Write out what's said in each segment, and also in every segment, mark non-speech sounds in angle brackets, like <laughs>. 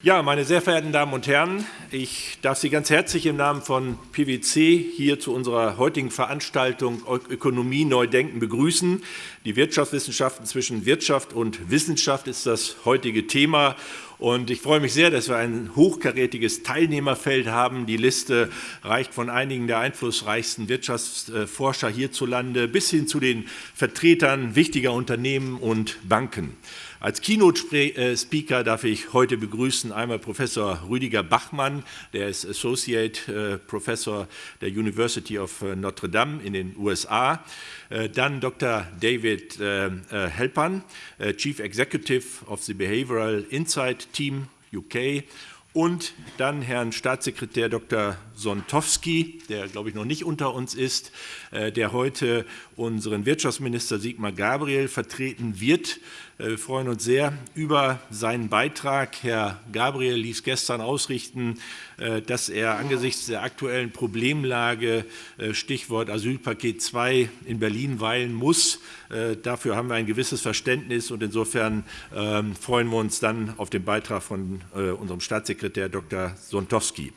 Ja, meine sehr verehrten Damen und Herren, ich darf Sie ganz herzlich im Namen von PwC hier zu unserer heutigen Veranstaltung Ökonomie neu denken begrüßen. Die Wirtschaftswissenschaften zwischen Wirtschaft und Wissenschaft ist das heutige Thema. Und ich freue mich sehr, dass wir ein hochkarätiges Teilnehmerfeld haben. Die Liste reicht von einigen der einflussreichsten Wirtschaftsforscher hierzulande bis hin zu den Vertretern wichtiger Unternehmen und Banken. Als Keynote-Speaker darf ich heute begrüßen einmal Professor Rüdiger Bachmann, der ist Associate äh, Professor der University of äh, Notre Dame in den USA. Äh, dann Dr. David Helpan, Chief Executive of the Behavioral Insight Team UK und dann Herrn Staatssekretär Dr. Sontowski, der, glaube ich, noch nicht unter uns ist, der heute unseren Wirtschaftsminister Sigmar Gabriel vertreten wird. Äh, wir freuen uns sehr über seinen Beitrag. Herr Gabriel ließ gestern ausrichten, äh, dass er angesichts der aktuellen Problemlage, äh, Stichwort Asylpaket 2, in Berlin weilen muss. Dafür haben wir ein gewisses Verständnis und insofern ähm, freuen wir uns dann auf den Beitrag von unserem Staatssekretär Dr. Sontowski.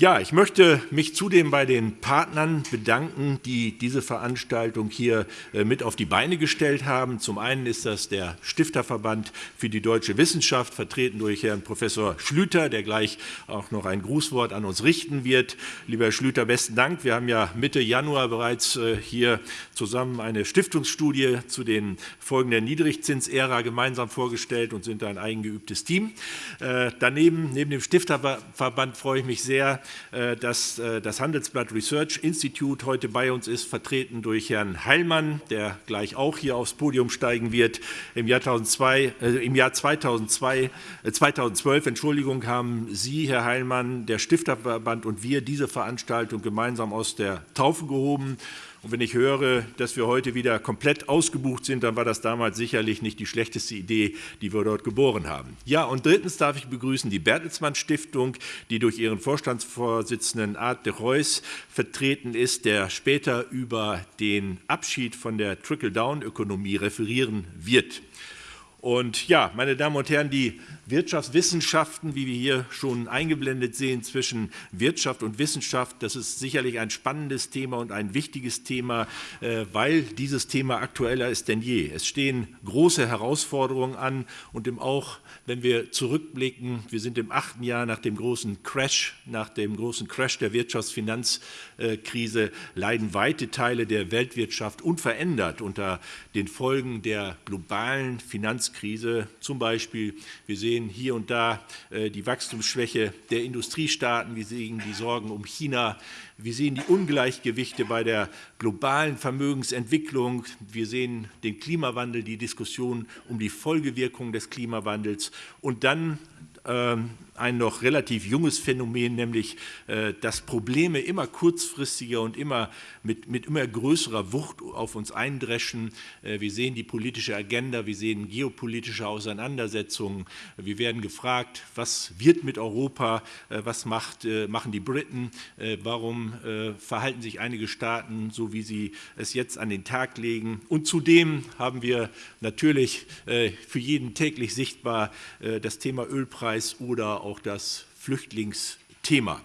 Ja, ich möchte mich zudem bei den Partnern bedanken, die diese Veranstaltung hier äh, mit auf die Beine gestellt haben. Zum einen ist das der Stifterverband für die deutsche Wissenschaft, vertreten durch Herrn Professor Schlüter, der gleich auch noch ein Grußwort an uns richten wird. Lieber Herr Schlüter, besten Dank. Wir haben ja Mitte Januar bereits äh, hier zusammen eine Stiftungsstudie zu den Folgen der Niedrigzinsära gemeinsam vorgestellt und sind ein eingeübtes Team. Äh, daneben, neben dem Stifterverband freue ich mich sehr, dass äh, das Handelsblatt Research Institute heute bei uns ist, vertreten durch Herrn Heilmann, der gleich auch hier aufs Podium steigen wird. Im Jahr, 2002, äh, im Jahr 2002, 2012 Entschuldigung, haben Sie, Herr Heilmann, der Stifterverband und wir diese Veranstaltung gemeinsam aus der Taufe gehoben und wenn ich höre, dass wir heute wieder komplett ausgebucht sind, dann war das damals sicherlich nicht die schlechteste Idee, die wir dort geboren haben. Ja, und drittens darf ich begrüßen die Bertelsmann Stiftung, die durch ihren Vorstandsvorsitzenden Art de Reus vertreten ist, der später über den Abschied von der Trickle-Down-Ökonomie referieren wird. Und ja, meine Damen und Herren, die Wirtschaftswissenschaften, wie wir hier schon eingeblendet sehen, zwischen Wirtschaft und Wissenschaft, das ist sicherlich ein spannendes Thema und ein wichtiges Thema, äh, weil dieses Thema aktueller ist denn je. Es stehen große Herausforderungen an und auch, wenn wir zurückblicken, wir sind im achten Jahr nach dem großen Crash, nach dem großen Crash der Wirtschaftsfinanzkrise, leiden weite Teile der Weltwirtschaft unverändert unter den Folgen der globalen Finanzkrise. Zum Beispiel, wir sehen sehen hier und da äh, die Wachstumsschwäche der Industriestaaten, wir sehen die Sorgen um China, wir sehen die Ungleichgewichte bei der globalen Vermögensentwicklung, wir sehen den Klimawandel, die Diskussion um die Folgewirkungen des Klimawandels. Und dann ähm, ein noch relativ junges Phänomen, nämlich äh, dass Probleme immer kurzfristiger und immer mit, mit immer größerer Wucht auf uns eindreschen. Äh, wir sehen die politische Agenda, wir sehen geopolitische Auseinandersetzungen. Wir werden gefragt, was wird mit Europa, äh, was macht, machen die Briten, warum verhalten sich einige Staaten so, wie sie es jetzt an den Tag legen. Und zudem haben wir natürlich für jeden täglich sichtbar das Thema Ölpreis oder auch das Flüchtlingsthema.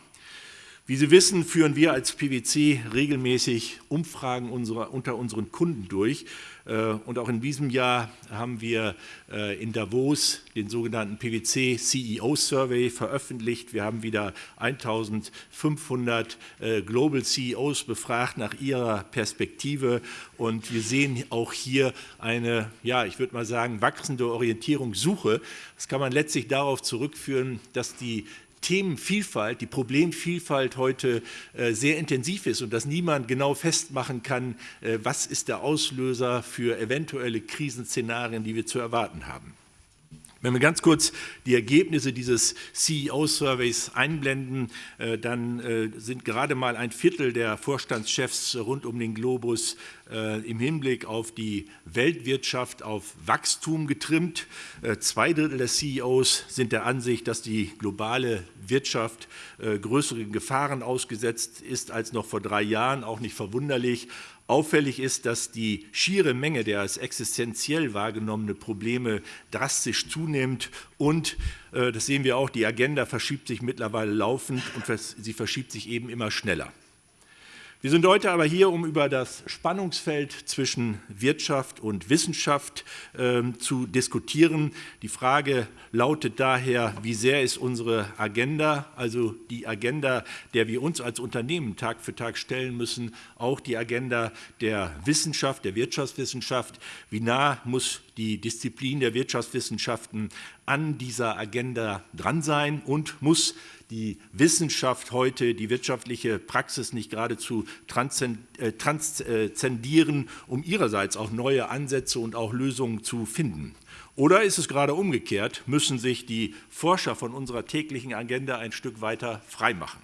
Wie Sie wissen, führen wir als PwC regelmäßig Umfragen unserer, unter unseren Kunden durch. Äh, und auch in diesem Jahr haben wir äh, in Davos den sogenannten PwC CEO Survey veröffentlicht. Wir haben wieder 1500 äh, Global CEOs befragt nach ihrer Perspektive. Und wir sehen auch hier eine, ja, ich würde mal sagen, wachsende Orientierungssuche. Das kann man letztlich darauf zurückführen, dass die Themenvielfalt, die Problemvielfalt heute äh, sehr intensiv ist und dass niemand genau festmachen kann, äh, was ist der Auslöser für eventuelle Krisenszenarien, die wir zu erwarten haben. Wenn wir ganz kurz die Ergebnisse dieses CEO-Surveys einblenden, äh, dann äh, sind gerade mal ein Viertel der Vorstandschefs rund um den Globus äh, im Hinblick auf die Weltwirtschaft auf Wachstum getrimmt. Zwei Drittel der CEOs sind der Ansicht, dass die globale Wirtschaft größeren Gefahren ausgesetzt ist als noch vor drei Jahren, auch nicht verwunderlich. Auffällig ist, dass die schiere Menge der als existenziell wahrgenommene Probleme drastisch zunimmt und, äh, das sehen wir auch, die Agenda verschiebt sich mittlerweile laufend und sie verschiebt sich eben immer schneller. Wir sind heute aber hier, um über das Spannungsfeld zwischen Wirtschaft und Wissenschaft äh, zu diskutieren. Die Frage lautet daher, wie sehr ist unsere Agenda, also die Agenda, der wir uns als Unternehmen Tag für Tag stellen müssen, auch die Agenda der Wissenschaft, der Wirtschaftswissenschaft, wie nah muss die Disziplin der Wirtschaftswissenschaften an dieser Agenda dran sein und muss die Wissenschaft heute, die wirtschaftliche Praxis nicht geradezu äh, transzendieren, um ihrerseits auch neue Ansätze und auch Lösungen zu finden. Oder ist es gerade umgekehrt, müssen sich die Forscher von unserer täglichen Agenda ein Stück weiter freimachen?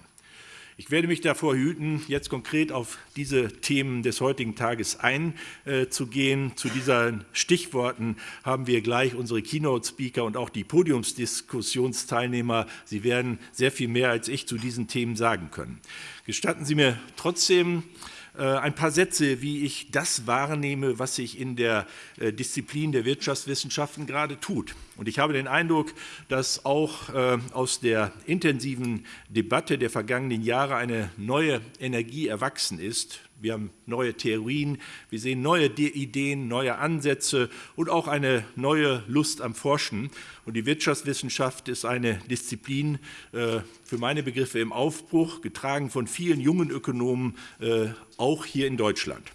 Ich werde mich davor hüten, jetzt konkret auf diese Themen des heutigen Tages einzugehen. Zu diesen Stichworten haben wir gleich unsere Keynote-Speaker und auch die Podiumsdiskussionsteilnehmer. Sie werden sehr viel mehr als ich zu diesen Themen sagen können. Gestatten Sie mir trotzdem, äh, ein paar Sätze, wie ich das wahrnehme, was sich in der äh, Disziplin der Wirtschaftswissenschaften gerade tut. Und ich habe den Eindruck, dass auch äh, aus der intensiven Debatte der vergangenen Jahre eine neue Energie erwachsen ist, wir haben neue Theorien, wir sehen neue Ideen, neue Ansätze und auch eine neue Lust am Forschen. Und die Wirtschaftswissenschaft ist eine Disziplin äh, für meine Begriffe im Aufbruch, getragen von vielen jungen Ökonomen, äh, auch hier in Deutschland.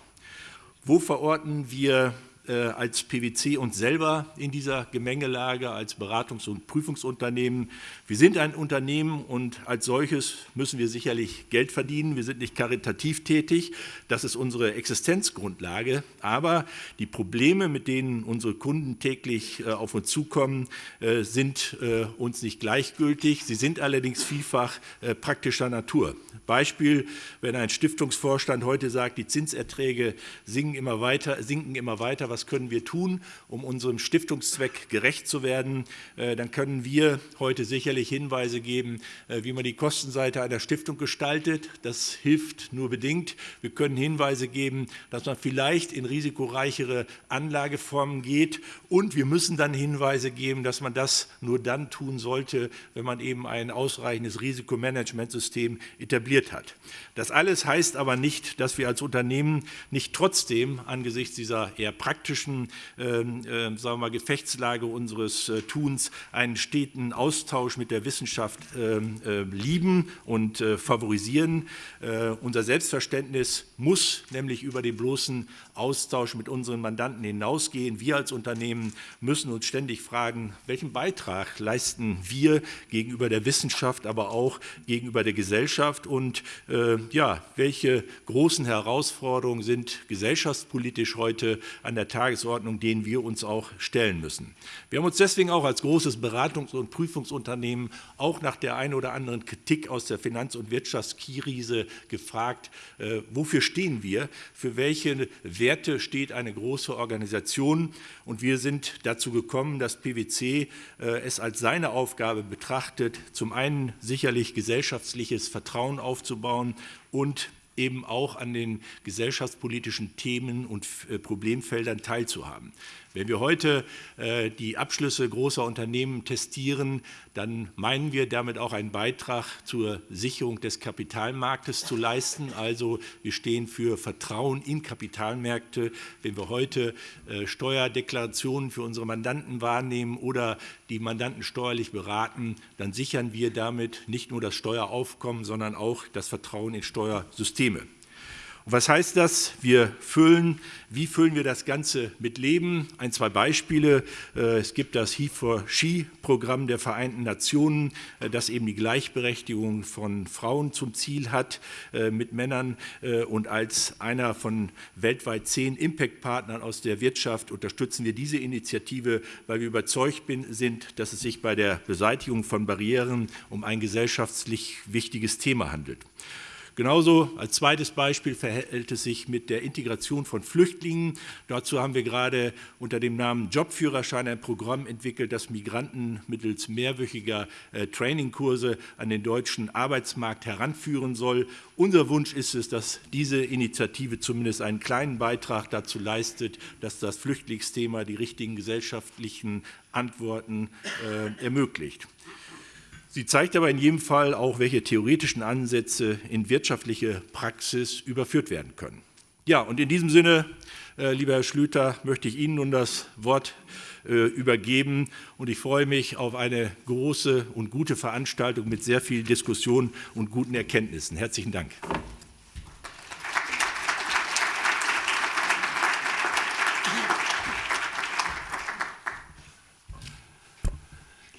Wo verorten wir als PwC uns selber in dieser Gemengelage als Beratungs- und Prüfungsunternehmen. Wir sind ein Unternehmen und als solches müssen wir sicherlich Geld verdienen. Wir sind nicht karitativ tätig. Das ist unsere Existenzgrundlage. Aber die Probleme, mit denen unsere Kunden täglich äh, auf uns zukommen, äh, sind uns nicht gleichgültig. Sie sind allerdings vielfach praktischer Natur. Beispiel, wenn ein Stiftungsvorstand heute sagt, die Zinserträge sinken immer weiter, sinken immer weiter, was können wir tun, um unserem Stiftungszweck gerecht zu werden, äh, dann können wir heute sicherlich Hinweise geben, äh, wie man die Kostenseite einer Stiftung gestaltet. Das hilft nur bedingt. Wir können Hinweise geben, dass man vielleicht in risikoreichere Anlageformen geht und wir müssen dann Hinweise geben, dass man das nur dann tun sollte, wenn man eben ein ausreichendes Risikomanagementsystem etabliert hat. Das alles heißt aber nicht, dass wir als Unternehmen nicht trotzdem angesichts dieser eher praktischen praktischen ähm, äh, sagen mal, Gefechtslage unseres äh, Tuns einen steten Austausch mit der Wissenschaft äh, lieben und äh, favorisieren. Äh, unser Selbstverständnis muss nämlich über den bloßen Austausch mit unseren Mandanten hinausgehen. Wir als Unternehmen müssen uns ständig fragen, welchen Beitrag leisten wir gegenüber der Wissenschaft, aber auch gegenüber der Gesellschaft und äh, ja, welche großen Herausforderungen sind gesellschaftspolitisch heute an der Tagesordnung, denen wir uns auch stellen müssen. Wir haben uns deswegen auch als großes Beratungs- und Prüfungsunternehmen auch nach der einen oder anderen Kritik aus der Finanz- und Wirtschaftskrise gefragt, äh, wofür stehen wir, für welche Werte steht eine große Organisation. Und wir sind dazu gekommen, dass PwC äh, es als seine Aufgabe betrachtet, zum einen sicherlich gesellschaftliches Vertrauen aufzubauen und eben auch an den gesellschaftspolitischen Themen und äh, Problemfeldern teilzuhaben. Wenn wir heute äh, die Abschlüsse großer Unternehmen testieren, dann meinen wir damit auch einen Beitrag zur Sicherung des Kapitalmarktes zu leisten. Also wir stehen für Vertrauen in Kapitalmärkte. Wenn wir heute äh, Steuerdeklarationen für unsere Mandanten wahrnehmen oder die Mandanten steuerlich beraten, dann sichern wir damit nicht nur das Steueraufkommen, sondern auch das Vertrauen in Steuersysteme. Und was heißt das? Wir füllen, wie füllen wir das Ganze mit Leben? Ein, zwei Beispiele. Äh, es gibt das He for She-Programm der Vereinten Nationen, äh, das eben die Gleichberechtigung von Frauen zum Ziel hat äh, mit Männern. Und als einer von weltweit zehn Impact-Partnern aus der Wirtschaft unterstützen wir diese Initiative, weil wir überzeugt sind, dass es sich bei der Beseitigung von Barrieren um ein gesellschaftlich wichtiges Thema handelt. Genauso als zweites Beispiel verhält es sich mit der Integration von Flüchtlingen. Dazu haben wir gerade unter dem Namen Jobführerschein ein Programm entwickelt, das Migranten mittels mehrwöchiger äh, Trainingkurse an den deutschen Arbeitsmarkt heranführen soll. Unser Wunsch ist es, dass diese Initiative zumindest einen kleinen Beitrag dazu leistet, dass das Flüchtlingsthema die richtigen gesellschaftlichen Antworten äh, ermöglicht. Sie zeigt aber in jedem Fall auch, welche theoretischen Ansätze in wirtschaftliche Praxis überführt werden können. Ja, und in diesem Sinne, äh, lieber Herr Schlüter, möchte ich Ihnen nun das Wort äh, übergeben. Und ich freue mich auf eine große und gute Veranstaltung mit sehr viel Diskussion und guten Erkenntnissen. Herzlichen Dank.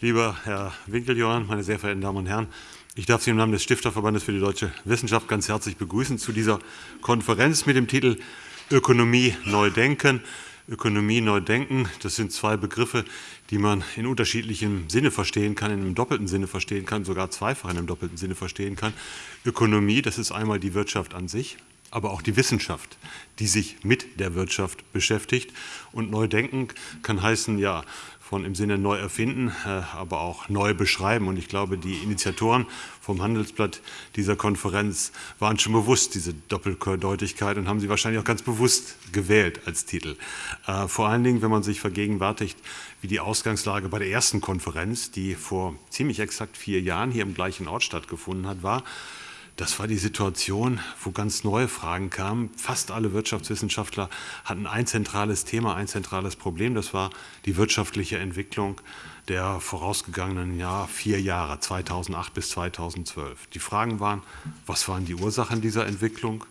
Lieber Herr Winkeljohann, meine sehr verehrten Damen und Herren, ich darf Sie im Namen des Stifterverbandes für die deutsche Wissenschaft ganz herzlich begrüßen zu dieser Konferenz mit dem Titel Ökonomie neu denken. Ökonomie neu denken, das sind zwei Begriffe, die man in unterschiedlichem Sinne verstehen kann, in einem doppelten Sinne verstehen kann, sogar zweifach in einem doppelten Sinne verstehen kann. Ökonomie, das ist einmal die Wirtschaft an sich, aber auch die Wissenschaft, die sich mit der Wirtschaft beschäftigt. Und neu denken kann heißen, ja, von im Sinne neu erfinden, äh, aber auch neu beschreiben. Und ich glaube, die Initiatoren vom Handelsblatt dieser Konferenz waren schon bewusst, diese Doppeldeutigkeit, und haben sie wahrscheinlich auch ganz bewusst gewählt als Titel. Äh, vor allen Dingen, wenn man sich vergegenwärtigt, wie die Ausgangslage bei der ersten Konferenz, die vor ziemlich exakt vier Jahren hier im gleichen Ort stattgefunden hat, war, das war die Situation, wo ganz neue Fragen kamen. Fast alle Wirtschaftswissenschaftler hatten ein zentrales Thema, ein zentrales Problem. Das war die wirtschaftliche Entwicklung der vorausgegangenen Jahr, vier Jahre, 2008 bis 2012. Die Fragen waren, was waren die Ursachen dieser Entwicklung?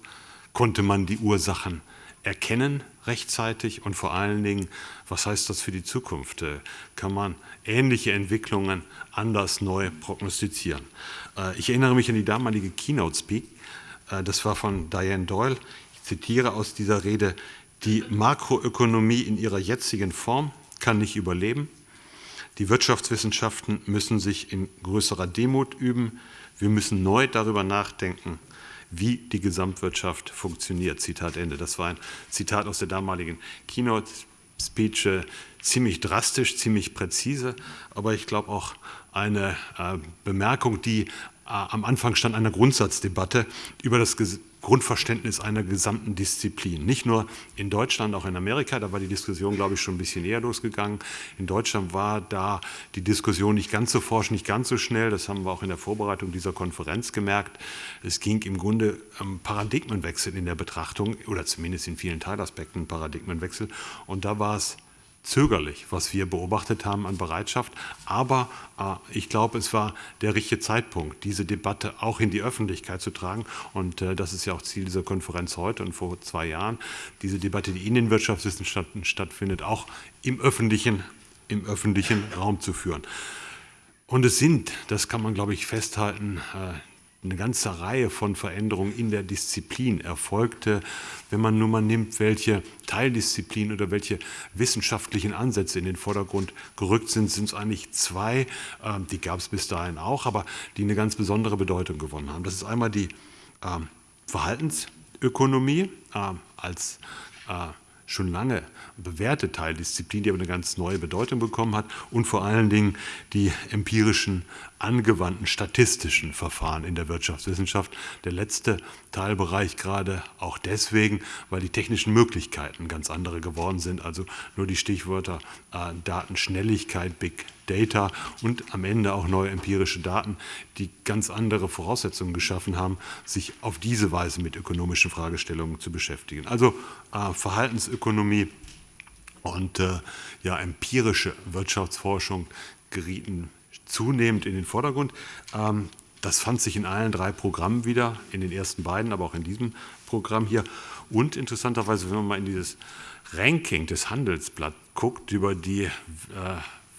Konnte man die Ursachen erkennen rechtzeitig und vor allen Dingen, was heißt das für die Zukunft? Äh, kann man ähnliche Entwicklungen anders neu prognostizieren? Äh, ich erinnere mich an die damalige Keynote Speak, äh, das war von Diane Doyle. Ich zitiere aus dieser Rede, die Makroökonomie in ihrer jetzigen Form kann nicht überleben. Die Wirtschaftswissenschaften müssen sich in größerer Demut üben. Wir müssen neu darüber nachdenken, wie die Gesamtwirtschaft funktioniert. Zitat Ende. Das war ein Zitat aus der damaligen Keynote-Speech, äh, ziemlich drastisch, ziemlich präzise, aber ich glaube auch eine äh, Bemerkung, die am Anfang stand einer Grundsatzdebatte über das Grundverständnis einer gesamten Disziplin. Nicht nur in Deutschland, auch in Amerika, da war die Diskussion, glaube ich, schon ein bisschen eher losgegangen. In Deutschland war da die Diskussion nicht ganz so forsch, nicht ganz so schnell. Das haben wir auch in der Vorbereitung dieser Konferenz gemerkt. Es ging im Grunde um Paradigmenwechsel in der Betrachtung oder zumindest in vielen Teilaspekten Paradigmenwechsel. Und da war es zögerlich, was wir beobachtet haben an Bereitschaft. Aber äh, ich glaube, es war der richtige Zeitpunkt, diese Debatte auch in die Öffentlichkeit zu tragen. Und äh, das ist ja auch Ziel dieser Konferenz heute und vor zwei Jahren, diese Debatte, die in den Wirtschaftswissenschaften stattfindet, auch im öffentlichen, im öffentlichen Raum zu führen. Und es sind, das kann man, glaube ich, festhalten, äh, eine ganze Reihe von Veränderungen in der Disziplin erfolgte. Wenn man nur mal nimmt, welche Teildisziplinen oder welche wissenschaftlichen Ansätze in den Vordergrund gerückt sind, sind es eigentlich zwei, ähm, die gab es bis dahin auch, aber die eine ganz besondere Bedeutung gewonnen haben. Das ist einmal die ähm, Verhaltensökonomie ähm, als äh, schon lange bewährte Teildisziplin, die aber eine ganz neue Bedeutung bekommen hat und vor allen Dingen die empirischen, angewandten statistischen Verfahren in der Wirtschaftswissenschaft. Der letzte Teilbereich gerade auch deswegen, weil die technischen Möglichkeiten ganz andere geworden sind. Also nur die Stichwörter äh, Datenschnelligkeit, Big Data und am Ende auch neue empirische Daten, die ganz andere Voraussetzungen geschaffen haben, sich auf diese Weise mit ökonomischen Fragestellungen zu beschäftigen. Also äh, Verhaltensökonomie und äh, ja, empirische Wirtschaftsforschung gerieten zunehmend in den Vordergrund. Ähm, das fand sich in allen drei Programmen wieder, in den ersten beiden, aber auch in diesem Programm hier. Und interessanterweise, wenn man mal in dieses Ranking des Handelsblatt guckt über die äh,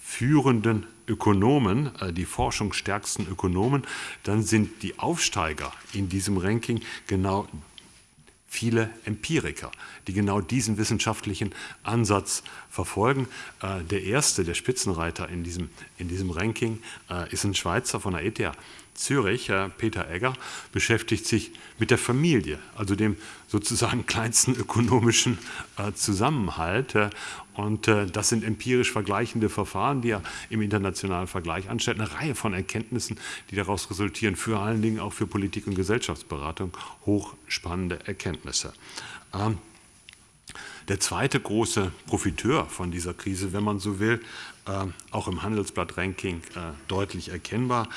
führenden Ökonomen, äh, die forschungsstärksten Ökonomen, dann sind die Aufsteiger in diesem Ranking genau viele Empiriker, die genau diesen wissenschaftlichen Ansatz verfolgen. Äh, der erste, der Spitzenreiter in diesem, in diesem Ranking, äh, ist ein Schweizer von der ETH Zürich, Peter Egger, beschäftigt sich mit der Familie, also dem sozusagen kleinsten ökonomischen äh, Zusammenhalt. Und äh, das sind empirisch vergleichende Verfahren, die er im internationalen Vergleich anstellt. Eine Reihe von Erkenntnissen, die daraus resultieren, vor allen Dingen auch für Politik- und Gesellschaftsberatung. Hochspannende Erkenntnisse. Ähm, der zweite große Profiteur von dieser Krise, wenn man so will, äh, auch im Handelsblatt-Ranking deutlich erkennbar,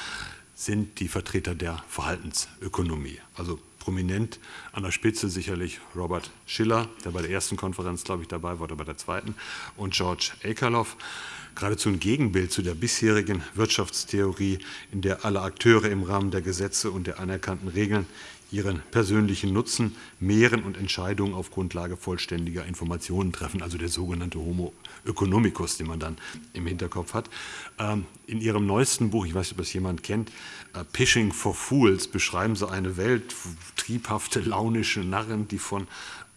sind die Vertreter der Verhaltensökonomie. Also prominent an der Spitze sicherlich Robert Schiller, der bei der ersten Konferenz, glaube ich, dabei war, oder bei der zweiten, und George Akerlof. Geradezu ein Gegenbild zu der bisherigen Wirtschaftstheorie, in der alle Akteure im Rahmen der Gesetze und der anerkannten Regeln ihren persönlichen Nutzen mehren und Entscheidungen auf Grundlage vollständiger Informationen treffen, also der sogenannte Homo economicus, den man dann im Hinterkopf hat. Ähm, in Ihrem neuesten Buch, ich weiß nicht, ob das jemand kennt, äh, Pishing for Fools, beschreiben Sie eine Welt, triebhafte, launische Narren, die von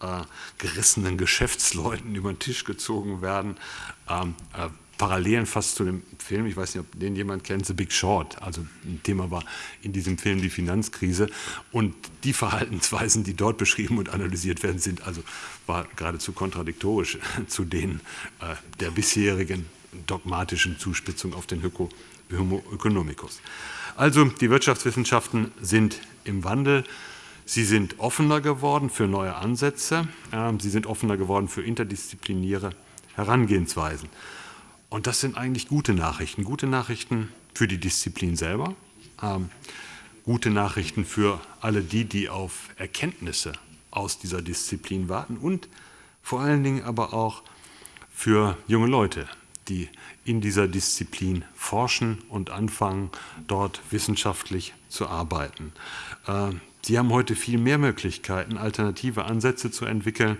äh, gerissenen Geschäftsleuten über den Tisch gezogen werden, ähm, äh, Parallelen fast zu dem Film, ich weiß nicht, ob den jemand kennt, The Big Short. Also ein Thema war in diesem Film die Finanzkrise. Und die Verhaltensweisen, die dort beschrieben und analysiert werden, sind also war geradezu kontradiktorisch <laughs> zu denen äh, der bisherigen dogmatischen Zuspitzung auf den Homo economicus. Also die Wirtschaftswissenschaften sind im Wandel. Sie sind offener geworden für neue Ansätze. Ähm, sie sind offener geworden für interdisziplinäre Herangehensweisen. Und das sind eigentlich gute Nachrichten. Gute Nachrichten für die Disziplin selber, ähm, gute Nachrichten für alle die, die auf Erkenntnisse aus dieser Disziplin warten und vor allen Dingen aber auch für junge Leute, die in dieser Disziplin forschen und anfangen, dort wissenschaftlich zu arbeiten. Sie haben heute viel mehr Möglichkeiten, alternative Ansätze zu entwickeln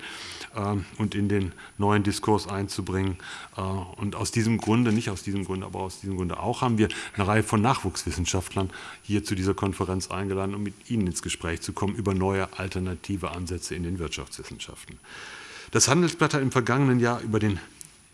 äh, und in den neuen Diskurs einzubringen. Äh, und aus diesem Grunde, nicht aus diesem Grunde, aber aus diesem Grunde auch, haben wir eine Reihe von Nachwuchswissenschaftlern hier zu dieser Konferenz eingeladen, um mit Ihnen ins Gespräch zu kommen über neue alternative Ansätze in den Wirtschaftswissenschaften. Das Handelsblatt hat im vergangenen Jahr über den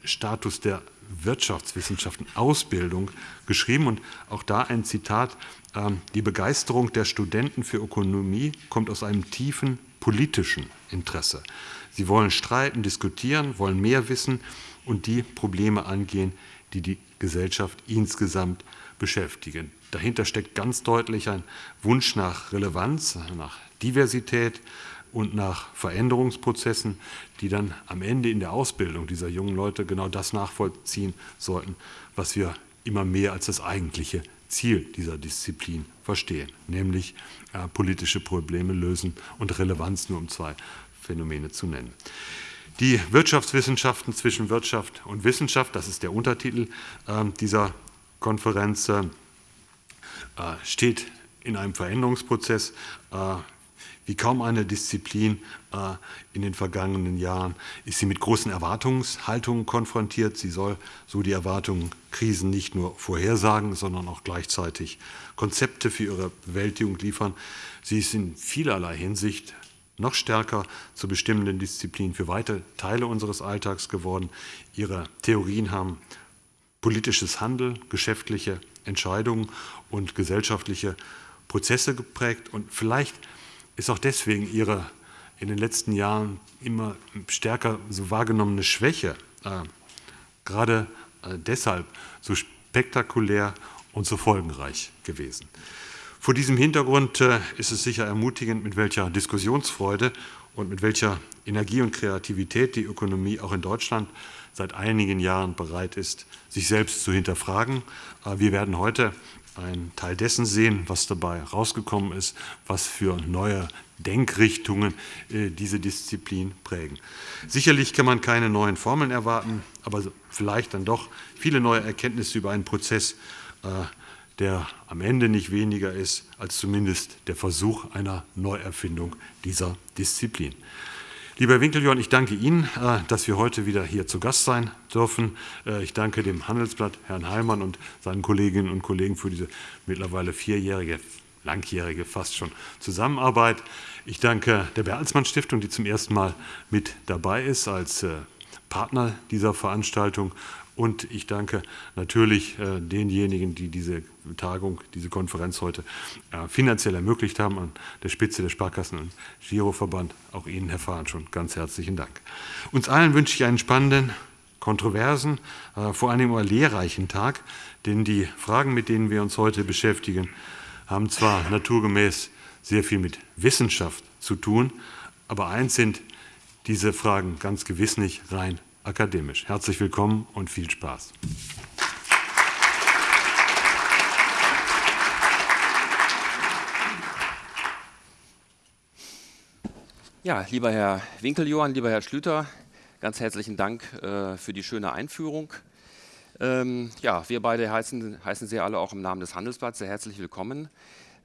Status der Wirtschaftswissenschaften Ausbildung geschrieben und auch da ein Zitat, ähm, die Begeisterung der Studenten für Ökonomie kommt aus einem tiefen politischen Interesse. Sie wollen streiten, diskutieren, wollen mehr wissen und die Probleme angehen, die die Gesellschaft insgesamt beschäftigen. Dahinter steckt ganz deutlich ein Wunsch nach Relevanz, nach Diversität, und nach Veränderungsprozessen, die dann am Ende in der Ausbildung dieser jungen Leute genau das nachvollziehen sollten, was wir immer mehr als das eigentliche Ziel dieser Disziplin verstehen, nämlich äh, politische Probleme lösen und Relevanz nur um zwei Phänomene zu nennen. Die Wirtschaftswissenschaften zwischen Wirtschaft und Wissenschaft, das ist der Untertitel äh, dieser Konferenz, äh, steht in einem Veränderungsprozess. Wie kaum eine Disziplin äh, in den vergangenen Jahren ist sie mit großen Erwartungshaltungen konfrontiert. Sie soll so die Erwartungen Krisen nicht nur vorhersagen, sondern auch gleichzeitig Konzepte für ihre Bewältigung liefern. Sie ist in vielerlei Hinsicht noch stärker zur bestimmenden Disziplin für weite Teile unseres Alltags geworden. Ihre Theorien haben politisches Handeln, geschäftliche Entscheidungen und gesellschaftliche Prozesse geprägt und vielleicht ist auch deswegen ihre in den letzten Jahren immer stärker so wahrgenommene Schwäche äh, gerade äh, deshalb so spektakulär und so folgenreich gewesen. Vor diesem Hintergrund äh, ist es sicher ermutigend, mit welcher Diskussionsfreude und mit welcher Energie und Kreativität die Ökonomie auch in Deutschland seit einigen Jahren bereit ist, sich selbst zu hinterfragen. Äh, wir werden heute einen Teil dessen sehen, was dabei rausgekommen ist, was für neue Denkrichtungen äh, diese Disziplin prägen. Sicherlich kann man keine neuen Formeln erwarten, aber vielleicht dann doch viele neue Erkenntnisse über einen Prozess, äh, der am Ende nicht weniger ist als zumindest der Versuch einer Neuerfindung dieser Disziplin. Lieber Herr Winkeljorn, ich danke Ihnen, äh, dass wir heute wieder hier zu Gast sein dürfen. Äh, ich danke dem Handelsblatt, Herrn Heimann und seinen Kolleginnen und Kollegen für diese mittlerweile vierjährige langjährige fast schon Zusammenarbeit. Ich danke der Bertelsmann Stiftung, die zum ersten Mal mit dabei ist als äh, Partner dieser Veranstaltung. Und ich danke natürlich äh, denjenigen, die diese Tagung, diese Konferenz heute äh, finanziell ermöglicht haben, an der Spitze der Sparkassen- und Giroverband. Auch Ihnen, Herr Fahn, schon ganz herzlichen Dank. Uns allen wünsche ich einen spannenden, kontroversen, äh, vor allem aber lehrreichen Tag, denn die Fragen, mit denen wir uns heute beschäftigen, haben zwar naturgemäß sehr viel mit Wissenschaft zu tun, aber eins sind diese Fragen ganz gewiss nicht rein akademisch. Herzlich willkommen und viel Spaß. Ja, lieber Herr Winkeljohann, lieber Herr Schlüter, ganz herzlichen Dank äh, für die schöne Einführung. Ähm, ja, wir beide heißen, heißen Sie alle auch im Namen des Handelsblatts sehr herzlich willkommen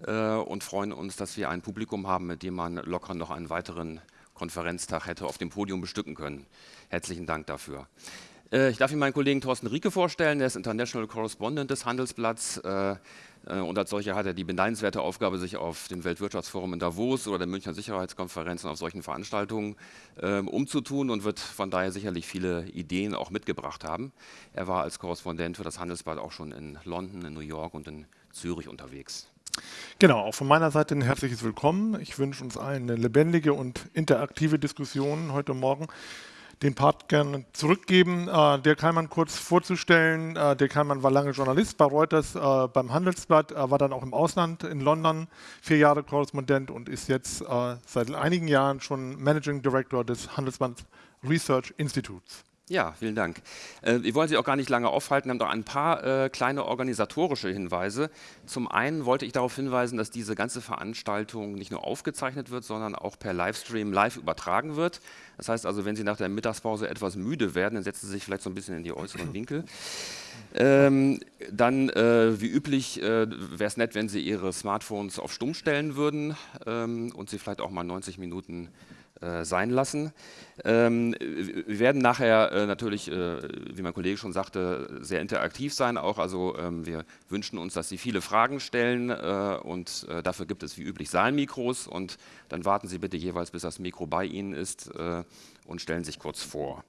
äh, und freuen uns, dass wir ein Publikum haben, mit dem man locker noch einen weiteren Konferenztag hätte auf dem Podium bestücken können. Herzlichen Dank dafür. Äh, ich darf Ihnen meinen Kollegen Thorsten Rieke vorstellen, der ist International Correspondent des Handelsblatts äh, äh, und als solcher hat er die beneidenswerte Aufgabe, sich auf dem Weltwirtschaftsforum in Davos oder der Münchner Sicherheitskonferenz und auf solchen Veranstaltungen ähm, umzutun und wird von daher sicherlich viele Ideen auch mitgebracht haben. Er war als Korrespondent für das Handelsblatt auch schon in London, in New York und in Zürich unterwegs. Genau, auch von meiner Seite ein herzliches Willkommen. Ich wünsche uns allen eine lebendige und interaktive Diskussion heute Morgen. Den Part gerne zurückgeben. Äh, der Kallmann kurz vorzustellen. Äh, der Kallmann war lange Journalist bei Reuters, äh, beim Handelsblatt, äh, war dann auch im Ausland in London, vier Jahre Korrespondent und ist jetzt äh, seit einigen Jahren schon Managing Director des Handelsblatt Research Institutes. Ja, vielen Dank. Äh, wir wollen Sie auch gar nicht lange aufhalten, haben doch ein paar äh, kleine organisatorische Hinweise. Zum einen wollte ich darauf hinweisen, dass diese ganze Veranstaltung nicht nur aufgezeichnet wird, sondern auch per Livestream live übertragen wird. Das heißt also, wenn Sie nach der Mittagspause etwas müde werden, dann setzen Sie sich vielleicht so ein bisschen in die äußeren <laughs> Winkel. Ähm, dann, äh, wie üblich, äh, wäre es nett, wenn Sie Ihre Smartphones auf Stumm stellen würden ähm, und Sie vielleicht auch mal 90 Minuten sein lassen. Ähm, wir werden nachher äh, natürlich, äh, wie mein Kollege schon sagte, sehr interaktiv sein auch. Also ähm, wir wünschen uns, dass Sie viele Fragen stellen äh, und äh, dafür gibt es wie üblich Saalmikros und dann warten Sie bitte jeweils, bis das Mikro bei Ihnen ist äh, und stellen sich kurz vor.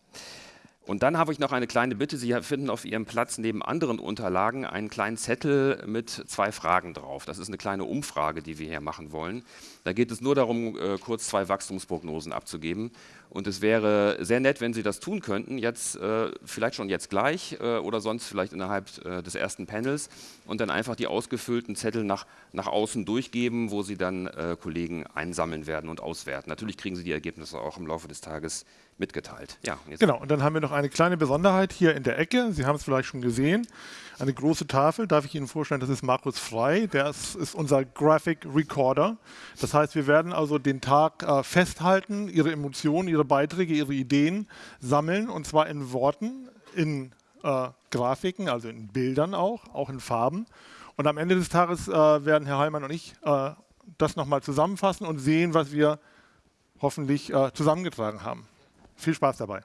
Und dann habe ich noch eine kleine Bitte. Sie finden auf Ihrem Platz neben anderen Unterlagen einen kleinen Zettel mit zwei Fragen drauf. Das ist eine kleine Umfrage, die wir hier machen wollen. Da geht es nur darum, äh, kurz zwei Wachstumsprognosen abzugeben. Und es wäre sehr nett, wenn Sie das tun könnten, jetzt äh, vielleicht schon jetzt gleich äh, oder sonst vielleicht innerhalb des ersten Panels und dann einfach die ausgefüllten Zettel nach, nach außen durchgeben, wo Sie dann Kollegen einsammeln werden und auswerten. Natürlich kriegen Sie die Ergebnisse auch im Laufe des Tages mitgeteilt. Ja, genau, und dann haben wir noch eine kleine Besonderheit hier in der Ecke. Sie haben es vielleicht schon gesehen. Eine große Tafel, darf ich Ihnen vorstellen, das ist Markus Frei. Der ist, ist unser Graphic Recorder. Das heißt, wir werden also den Tag äh, festhalten, Ihre Emotionen, Ihre Beiträge, Ihre Ideen sammeln und zwar in Worten, in äh, Grafiken, also in Bildern auch, auch in Farben. Und am Ende des Tages äh, werden Herr Heilmann und ich äh, das nochmal zusammenfassen und sehen, was wir hoffentlich äh, zusammengetragen haben. Viel Spaß dabei.